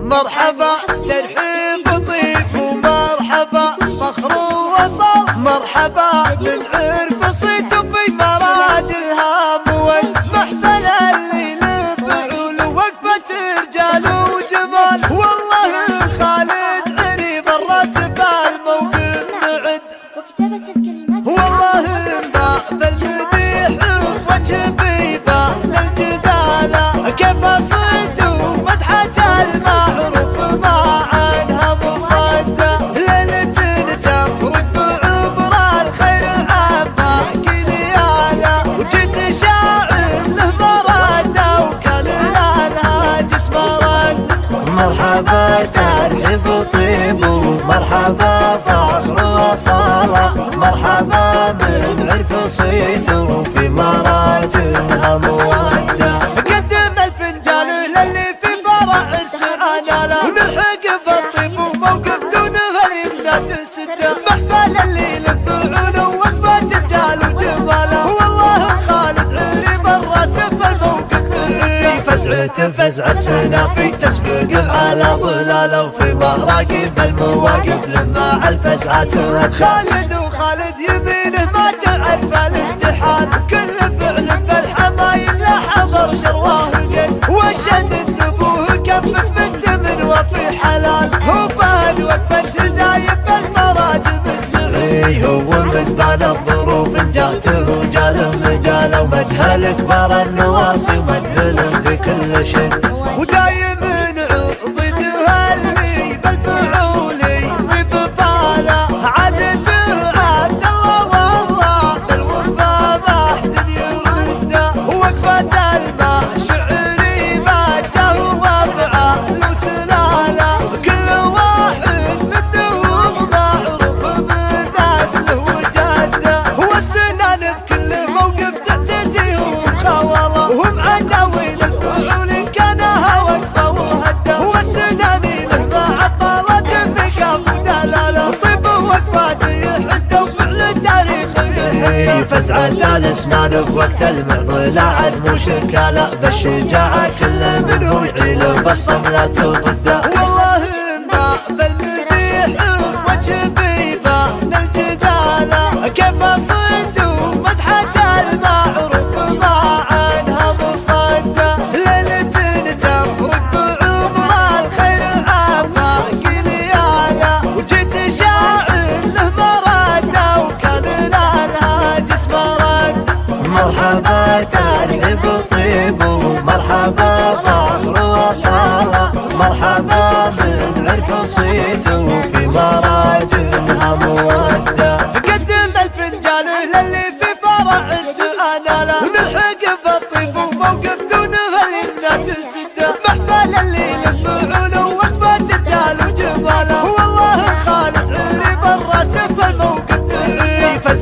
مرحبا ترحيب طيب ومرحبا فخر وصل مرحبا من مرحبا ترحب طيب ومرحبا فخر وصالة مرحبا من عرف صيت وفي مراجلها مودة قدم الفنجان للي في فرع السعادة ونلحق بالطيب وموقف دونه اليمنات الستة محفل اللي فزعة فزعة سنافي تسبق على ظلاله وفي مراقب المواقف لما الفزعة خالد وخالد يمينه ما تعرف الاستحال. كل فعل بالحمايل لا حضر شرواه قد وشد هو مزبان الظروف جاته جال مجال ومجهل كبار النواصي ومدهل في كل شد فسعة الاسنان بوقت المعضلة عزم وشكالة بالشجاعة كل منه يعيل بالصملة ضده ترحب طيب ومرحبا فخر وصالة مرحبا من عرف صيت وفي مراجلها مودة قدم الفنجان للي في فرع السعادة.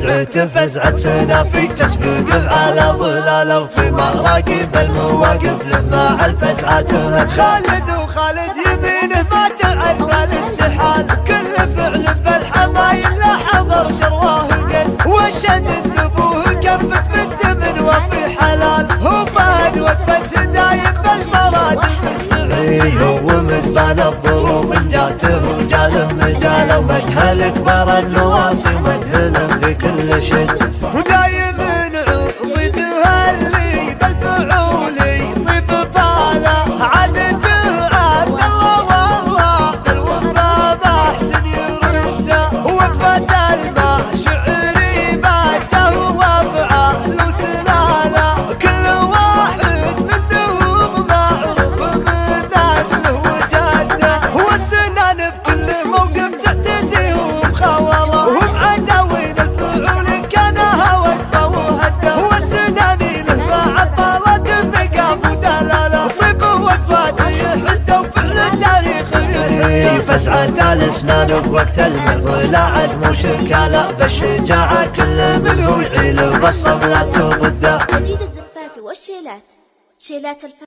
فزعة فزعة سنافي تسبق على ظلاله وفي مراقب المواقف. على الفزعة خالد وخالد يمينه ما تعرف الاستحال كل فعل بالحمايل لا حضر شرواه وشد النبوه كفت من دم وفي حلال هو فهد وقفة دايم بالمراد المستعي هو مزبان الظروف جاته جال مجال ومجهل كبار النواصي ومدهل في تاريخي فسعة الاسنان بوقت المعضلة عزم وشكالة بالشجاعة كل منه يعيل بالصملة ضده جديد الزفات والشيلات شيلات